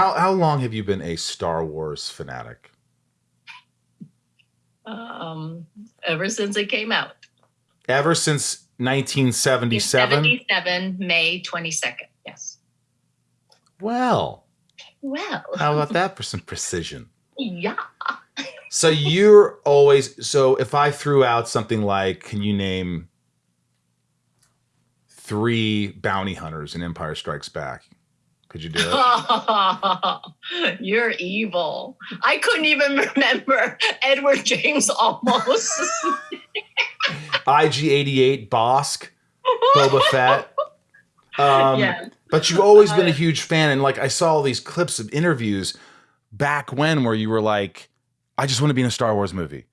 How how long have you been a Star Wars fanatic? Um, ever since it came out. Ever since 1977. 77, May 22nd. Yes. Well, Well. how about that for some precision? Yeah. So you're always so if I threw out something like, can you name three bounty hunters in Empire Strikes Back? Could you do it? You're evil. I couldn't even remember Edward James Olmos. IG88, Bossk, Boba Fett. Um, yeah. But you've always been a huge fan, and like I saw all these clips of interviews back when where you were like, I just want to be in a Star Wars movie.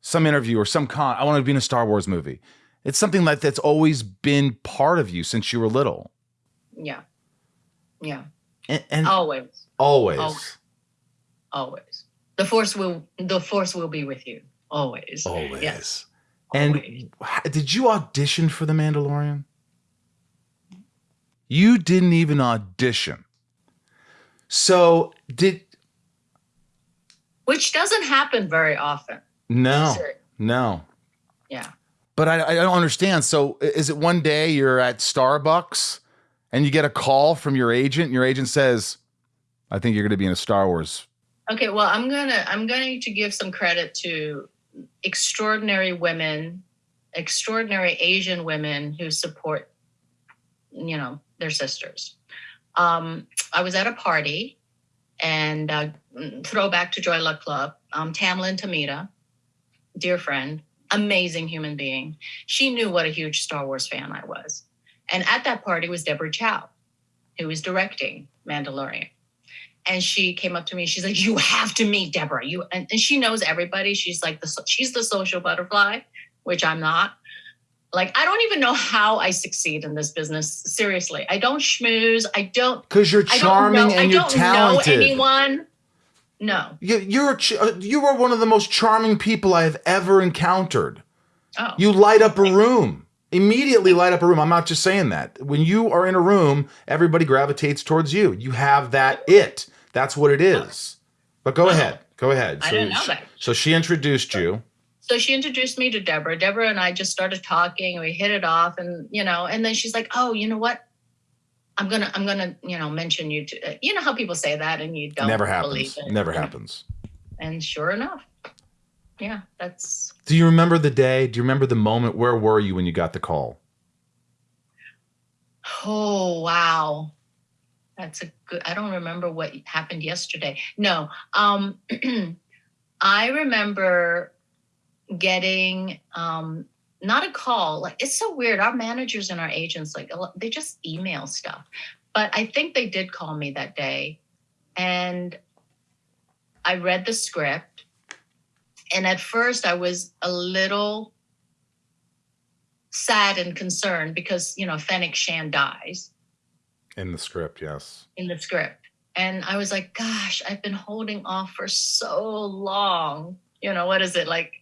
Some interview or some con, I want to be in a Star Wars movie. It's something like that's always been part of you since you were little. Yeah. Yeah. And, and Always. always. Always. Always. The force will the force will be with you. Always. Always. Yes. And Always. did you audition for The Mandalorian? You didn't even audition. So did Which doesn't happen very often. no, no. Yeah. But I, I don't understand. So is it one day you're at Starbucks and you get a call from your agent, and your agent says, I think you're going to be in a Star Wars. Okay, well, I'm gonna I'm going to give some credit to extraordinary women, extraordinary Asian women who support, you know, their sisters. Um, I was at a party, and uh, throwback to Joy Luck Club. Um, Tamlyn Tomita, dear friend, amazing human being. She knew what a huge Star Wars fan I was, and at that party was Deborah Chow, who was directing Mandalorian. And she came up to me she's like you have to meet deborah. You and, and she knows everybody. She's like the she's the social butterfly which i'm not. Like i don't even know how i succeed in this business. Seriously i don't schmooze. I don't Because you're charming know. and you're don't talented. know anyone. No. You, you're uh, you are one of the most charming people I have ever encountered. oh. You light up a room. Immediately light up a room. I'm not just saying that. When you are in a room, everybody gravitates towards you. You have that it. That's what it is. But go ahead. Go ahead. I so, didn't know that. so she introduced you. so she introduced me to deborah deborah and i just started talking and we hit it off and you know and then she's like oh you know what i'm gonna i'm gonna you know mention you to you know how people say that and you don't Never believe happens. it Never happens. and sure enough yeah that's Do you remember the day? Do you remember the moment? Where were you when you got the call? oh wow that's a good i don't remember what happened yesterday no um i remember getting um not a call like it's so weird our managers and our agents like they just email stuff but i think they did call me that day and i read the script and at first i was a little sad and concerned because you know Fennec Shand dies In the script, yes. in the script. And I was like, gosh, I've been holding off for so long. You know, what is it, like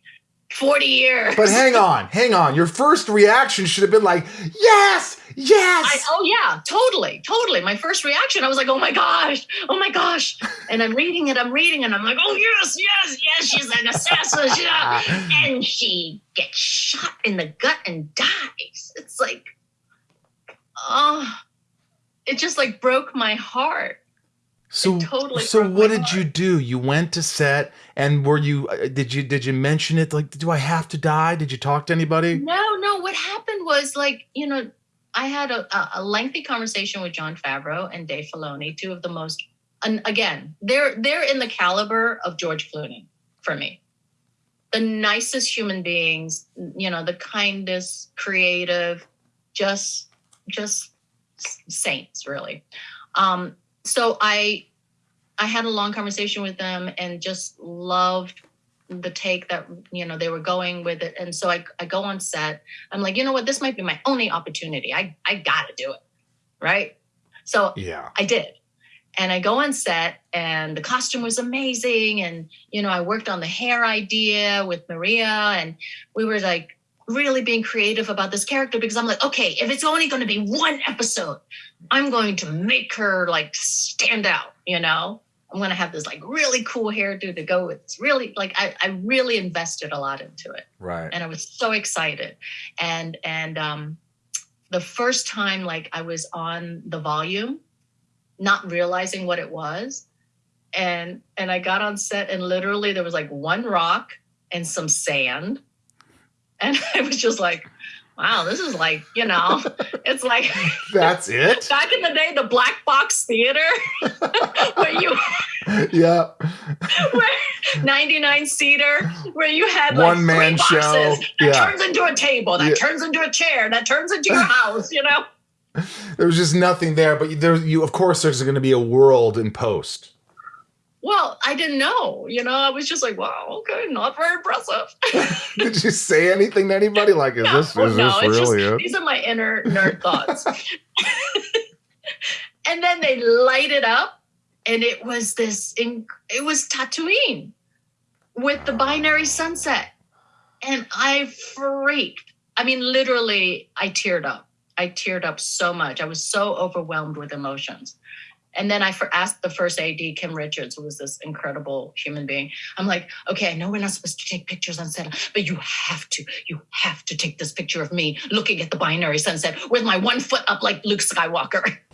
40 years? But hang on, hang on. Your first reaction should have been like, yes, yes. I, oh, yeah, totally, totally. My first reaction, I was like, oh my gosh, oh my gosh. And I'm reading it, I'm reading, and I'm like, oh, yes, yes, yes, she's an assassin. And she gets shot in the gut and dies. It's like, oh, it just like broke my heart. So, It totally so what did you do? You went to set, and were you? uh, Did you? Did you mention it? Like, do I have to die? Did you talk to anybody? No, no. What happened was like, you know, I had a, a- a lengthy conversation with Jon Favreau and Dave Filoni, two of the most, and again, they're they're in the caliber of George Clooney for me. The nicest human beings, you know, the kindest, creative, just just saints, really. Um, so I I had a long conversation with them and just loved the take that you know they were going with it. And so I, I go on set. I'm like you know what? This might be my only opportunity. I i gotta do it. Right? So Yeah. i did. And i go on set and the costume was amazing. And you know i worked on the hair idea with maria and we were like really being creative about this character because I'm like, okay, if it's only going to be one episode, I'm going to make her like stand out, you know? I'm going to have this like really cool hairdo to go with. It's really like I, I really invested a lot into it. Right. And I was so excited. And, and, um, the first time like I was on the volume, not realizing what it was. And, and I got on set and literally there was like one rock and some sand and I was just like, wow, this is like, you know, it's like that's it. Back in the day, the black box theater where you Yeah. Where 99 seater, where you had like one man show. That yeah. turns into a table, that yeah. turns into a chair, that turns into your house, you know? There was just nothing there, but there you of course there's gonna be a world in post. Well, I didn't know. You know, I was just like, wow, okay, not very impressive. Did you say anything to anybody? Like, is no, this, is no, this really just, it? These are my inner nerd thoughts. and then they light it up, and it was this, it was Tatooine with the binary sunset. And I freaked. I mean, literally, I teared up. I teared up so much. I was so overwhelmed with emotions. And then I asked the first AD, Kim Richards, who was this incredible human being. I'm like, okay, I know we're not supposed to take pictures on set, but you have to, you have to take this picture of me looking at the binary sunset with my one foot up like Luke Skywalker.